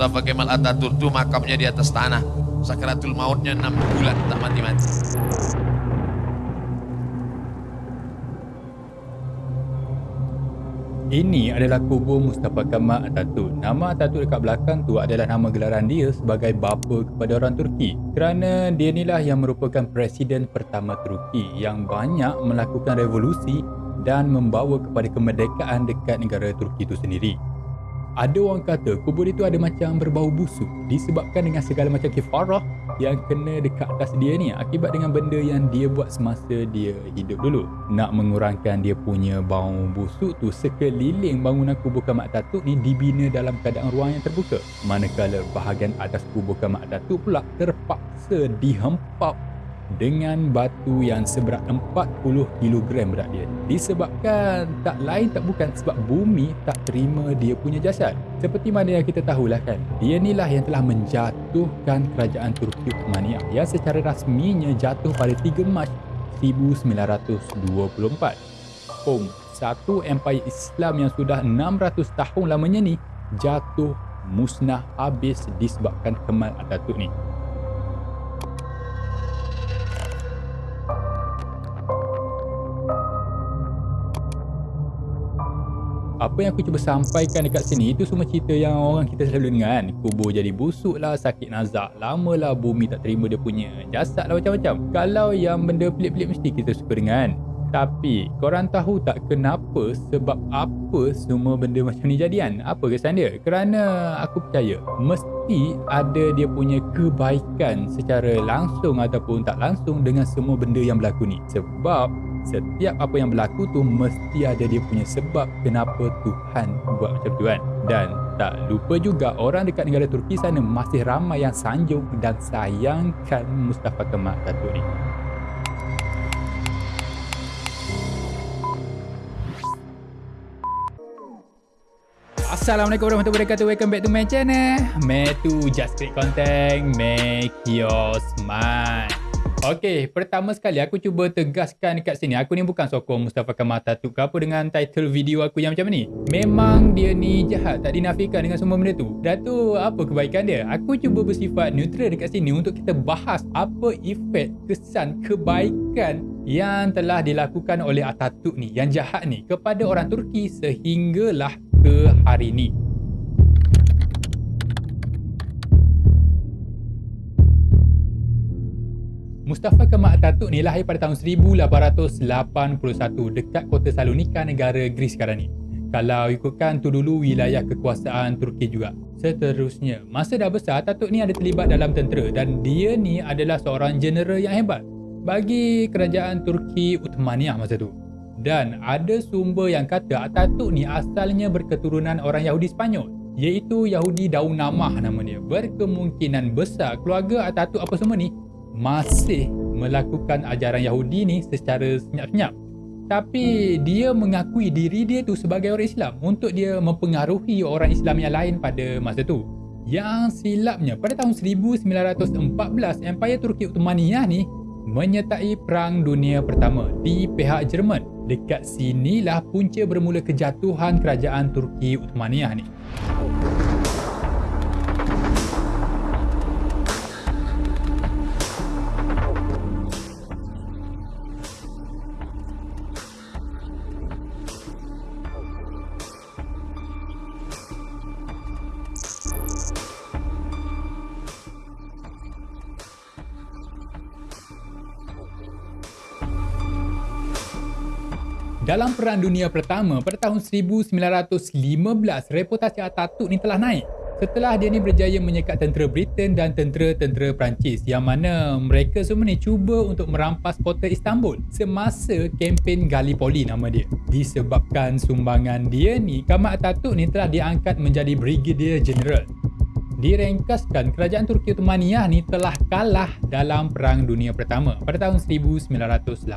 Mustafa Kemal Atatürk itu makamnya di atas tanah. Sakratul mautnya 6 bulan tak mati-mati. Ini adalah kubur Mustafa Kemal Atatürk. Nama Atatürk dekat belakang tu adalah nama gelaran dia sebagai bapa kepada orang Turki. Kerana dia inilah yang merupakan presiden pertama Turki yang banyak melakukan revolusi dan membawa kepada kemerdekaan dekat negara Turki itu sendiri. Ada orang kata kubur itu ada macam berbau busuk disebabkan dengan segala macam kifarah yang kena dekat atas dia ni akibat dengan benda yang dia buat semasa dia hidup dulu. Nak mengurangkan dia punya bau busuk tu sekeliling bangunan kubur Kamak Datuk ni dibina dalam keadaan ruang yang terbuka. Manakala bahagian atas kubur Kamak Datuk pula terpaksa dihempap dengan batu yang seberat 40 kg berat dia. Disebabkan tak lain tak bukan sebab bumi tak terima dia punya jasad. Seperti mana yang kita tahulah kan dia inilah yang telah menjatuhkan kerajaan Turki Uthmaniyah yang secara rasminya jatuh pada 3 Mac 1924 Om satu empire Islam yang sudah 600 tahun lamanya ni jatuh musnah habis disebabkan Kemal Atatürk ni apa yang aku cuba sampaikan dekat sini itu semua cerita yang orang kita selalu dengar kan. Kubur jadi busuk lah sakit nazak lama lah bumi tak terima dia punya. Jasad lah macam-macam. Kalau yang benda pelik-pelik mesti kita suka dengar kan. Tapi korang tahu tak kenapa sebab apa semua benda macam ni jadian apa kesan dia? Kerana aku percaya mesti ada dia punya kebaikan secara langsung ataupun tak langsung dengan semua benda yang berlaku ni. Sebab setiap apa yang berlaku tu mesti ada dia punya sebab kenapa Tuhan buat macam tu kan. Dan tak lupa juga orang dekat negara Turki sana masih ramai yang sanjung dan sayangkan Mustafa Kemal Atatürk ni. Assalamualaikum warahmatullahi wabarakatuh. Welcome back to my channel. Metu Just Create Content. Make your smile Okey, pertama sekali aku cuba tegaskan dekat sini. Aku ni bukan sokong Mustafa Kamal Atatürk ke apa dengan title video aku yang macam ni. Memang dia ni jahat, tak dinafikan dengan semua benda tu. Dah tu, apa kebaikan dia? Aku cuba bersifat neutral dekat sini untuk kita bahas apa efek kesan kebaikan yang telah dilakukan oleh Atatürk ni, yang jahat ni kepada orang Turki sehinggalah ke hari ni. Mustafa Kemal Atatürk ni lahir pada tahun 1881 dekat kota Salonika negara Greece sekarang ni. Kalau ikutkan tu dulu wilayah kekuasaan Turki juga. Seterusnya, masa dah besar Atatürk ni ada terlibat dalam tentera dan dia ni adalah seorang jeneral yang hebat bagi kerajaan Turki Uthmaniyah masa tu. Dan ada sumber yang kata Atatürk ni asalnya berketurunan orang Yahudi Spanyol iaitu Yahudi Daun Namah nama dia. Berkemungkinan besar keluarga Atatürk apa semua ni masih melakukan ajaran Yahudi ni secara senyap-senyap. Tapi dia mengakui diri dia tu sebagai orang Islam untuk dia mempengaruhi orang Islam yang lain pada masa tu. Yang silapnya pada tahun 1914 Empire Turki Ottomaniyah ni menyertai Perang Dunia Pertama di pihak Jerman. Dekat sinilah punca bermula kejatuhan kerajaan Turki Ottomaniyah ni. Dalam Perang Dunia Pertama pada tahun 1915, reputasi Atatürk ni telah naik setelah dia ni berjaya menyekat tentera Britain dan tentera-tentera Perancis yang mana mereka semua ni cuba untuk merampas kota Istanbul semasa kempen Gallipoli nama dia. Disebabkan sumbangan dia ni, Kamal Atatürk ni telah diangkat menjadi Brigadier General direngkaskan kerajaan Turki Ottomaniyah ni telah kalah dalam Perang Dunia Pertama pada tahun 1918.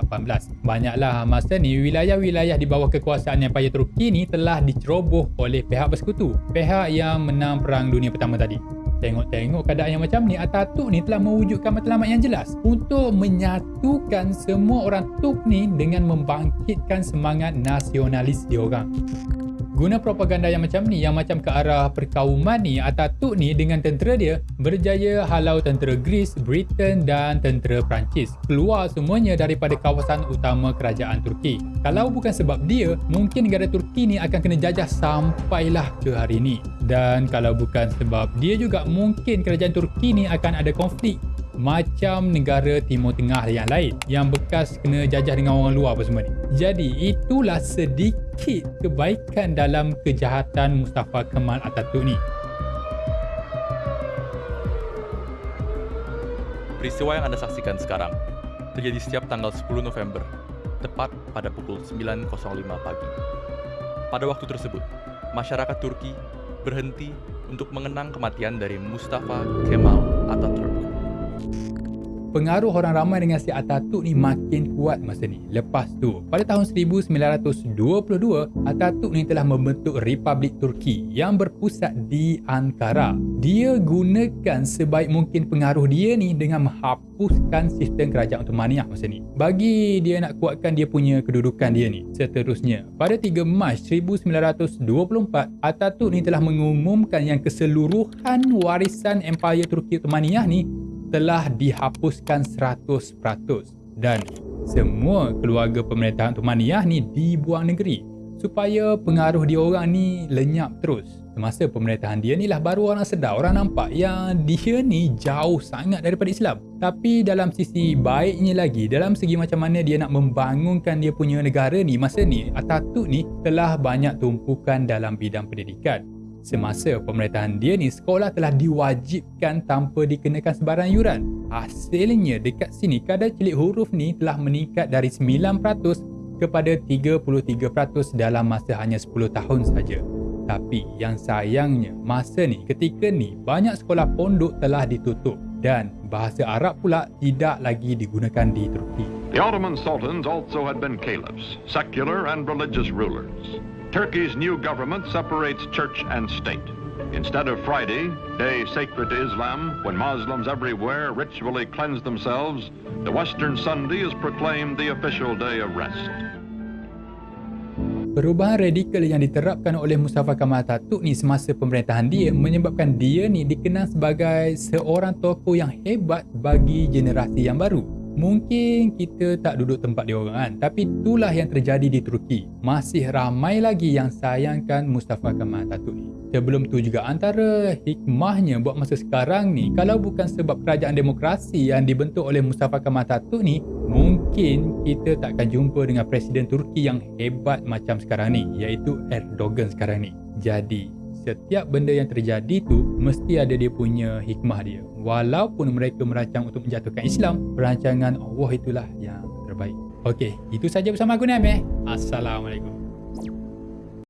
Banyaklah masa ni wilayah-wilayah di bawah kekuasaan Empire Turki ni telah diceroboh oleh pihak bersekutu, pihak yang menang Perang Dunia Pertama tadi. Tengok-tengok keadaan yang macam ni, Atatürk ni telah mewujudkan matlamat yang jelas untuk menyatukan semua orang Turk ni dengan membangkitkan semangat nasionalis diorang. Guna propaganda yang macam ni, yang macam ke arah perkauman ni, Atatürk ni dengan tentera dia berjaya halau tentera Greece, Britain dan tentera Perancis keluar semuanya daripada kawasan utama kerajaan Turki. Kalau bukan sebab dia, mungkin negara Turki ni akan kena jajah sampailah ke hari ni. Dan kalau bukan sebab dia juga, mungkin kerajaan Turki ni akan ada konflik macam negara Timur Tengah yang lain yang bekas kena jajah dengan orang luar apa semua ni. Jadi itulah sedikit kebaikan dalam kejahatan Mustafa Kemal Atatürk ni. Peristiwa yang Anda saksikan sekarang terjadi setiap tanggal 10 November, tepat pada pukul 9.05 pagi. Pada waktu tersebut, masyarakat Turki berhenti untuk mengenang kematian dari Mustafa Kemal Atatürk. Pengaruh orang ramai dengan si Atatürk ni makin kuat masa ni. Lepas tu, pada tahun 1922, Atatürk ni telah membentuk Republik Turki yang berpusat di Ankara. Dia gunakan sebaik mungkin pengaruh dia ni dengan menghapuskan sistem kerajaan Ottomaniah masa ni. Bagi dia nak kuatkan dia punya kedudukan dia ni. Seterusnya, pada 3 Mac 1924, Atatürk ni telah mengumumkan yang keseluruhan warisan Empire Turki Ottomaniah ni telah dihapuskan 100% dan semua keluarga pemerintahan Uthmaniyah ni dibuang negeri supaya pengaruh dia orang ni lenyap terus. Semasa pemerintahan dia ni lah baru orang sedar, orang nampak yang dia ni jauh sangat daripada Islam. Tapi dalam sisi baiknya lagi, dalam segi macam mana dia nak membangunkan dia punya negara ni, masa ni Atatürk ni telah banyak tumpukan dalam bidang pendidikan. Semasa pemerintahan dia ni, sekolah telah diwajibkan tanpa dikenakan sebarang yuran. Hasilnya, dekat sini kadar cilik huruf ni telah meningkat dari 9% kepada 33% dalam masa hanya 10 tahun saja. Tapi yang sayangnya, masa ni, ketika ni, banyak sekolah pondok telah ditutup dan bahasa Arab pula tidak lagi digunakan di Turki. The Ottoman sultans also had been caliphs, secular and religious rulers. Turkey's new government separates church and state. Instead of Friday, day sacred to Islam, when Muslims everywhere ritually cleanse themselves, the Western Sunday is proclaimed the official day of rest. Perubahan radikal yang diterapkan oleh Mustafa Kemal Atatürk ni semasa pemerintahan dia menyebabkan dia ni dikenal sebagai seorang tokoh yang hebat bagi generasi yang baru. Mungkin kita tak duduk tempat dia orang kan, tapi itulah yang terjadi di Turki. Masih ramai lagi yang sayangkan Mustafa Kemal Atatürk ni. Sebelum tu juga antara hikmahnya buat masa sekarang ni, kalau bukan sebab kerajaan demokrasi yang dibentuk oleh Mustafa Kemal Atatürk ni, mungkin kita tak akan jumpa dengan Presiden Turki yang hebat macam sekarang ni, iaitu Erdogan sekarang ni. Jadi, setiap benda yang terjadi tu mesti ada dia punya hikmah dia. Walaupun mereka merancang untuk menjatuhkan Islam, perancangan Allah itulah yang terbaik. Okey, itu saja bersama aku Naim eh. Assalamualaikum.